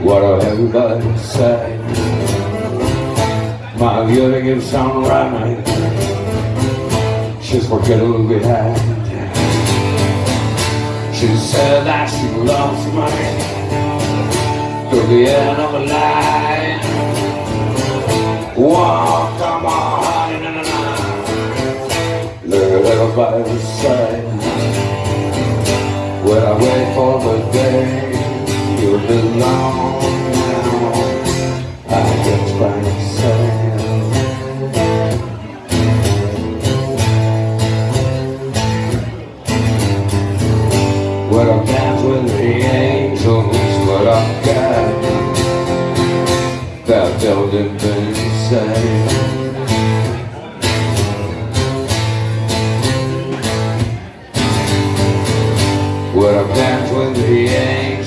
What are everybody say My girl gives on right She's forgettable behind She said that she loves money To the end of the line Whoa, come on, na, na, everybody say When I wait for the day you belong. Now I guess by myself What I've got with the angels What I've got That don't even say What I've got with the angels